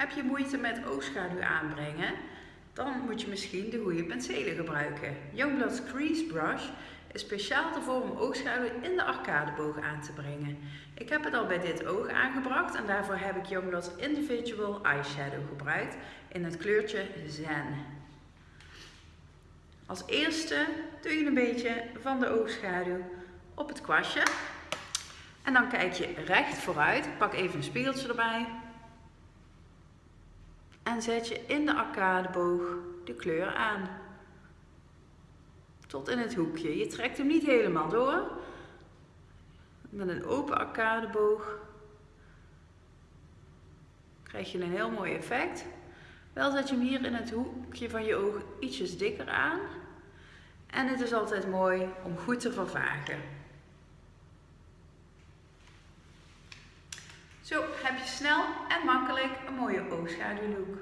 Heb je moeite met oogschaduw aanbrengen? Dan moet je misschien de goede penselen gebruiken. Youngblood's Crease Brush is speciaal ervoor om oogschaduw in de arcadeboog aan te brengen. Ik heb het al bij dit oog aangebracht en daarvoor heb ik Youngblood's Individual Eyeshadow gebruikt in het kleurtje Zen. Als eerste doe je een beetje van de oogschaduw op het kwastje. En dan kijk je recht vooruit. Pak even een spiegeltje erbij. En zet je in de arcadeboog de kleur aan. Tot in het hoekje. Je trekt hem niet helemaal door. Met een open arcadeboog krijg je een heel mooi effect. Wel zet je hem hier in het hoekje van je oog ietsjes dikker aan. En het is altijd mooi om goed te vervagen. Zo heb je snel en makkelijk een mooie oogschaduwlook.